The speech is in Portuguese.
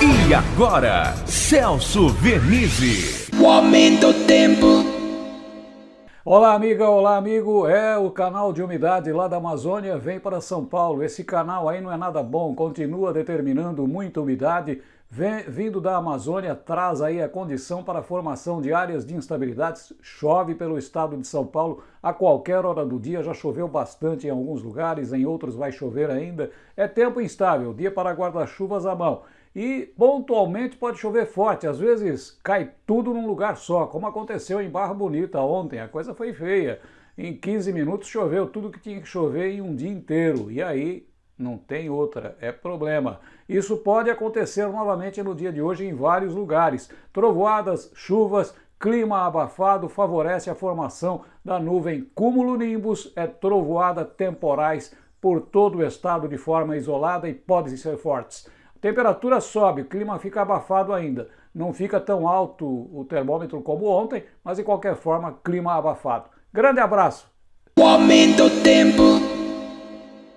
E agora, Celso Vernizzi. O aumento do tempo. Olá amiga, olá amigo, é o canal de umidade lá da Amazônia, vem para São Paulo. Esse canal aí não é nada bom, continua determinando muita umidade, vem, vindo da Amazônia, traz aí a condição para a formação de áreas de instabilidades, chove pelo estado de São Paulo a qualquer hora do dia, já choveu bastante em alguns lugares, em outros vai chover ainda, é tempo instável, dia para guarda-chuvas à mão. E pontualmente pode chover forte, às vezes cai tudo num lugar só, como aconteceu em Barra Bonita ontem, a coisa foi feia. Em 15 minutos choveu tudo que tinha que chover em um dia inteiro, e aí não tem outra, é problema. Isso pode acontecer novamente no dia de hoje em vários lugares. Trovoadas, chuvas, clima abafado favorece a formação da nuvem cúmulo-nimbus, é trovoada temporais por todo o estado de forma isolada e podem ser fortes. Temperatura sobe, o clima fica abafado ainda. Não fica tão alto o termômetro como ontem, mas de qualquer forma, clima abafado. Grande abraço! O aumento do tempo.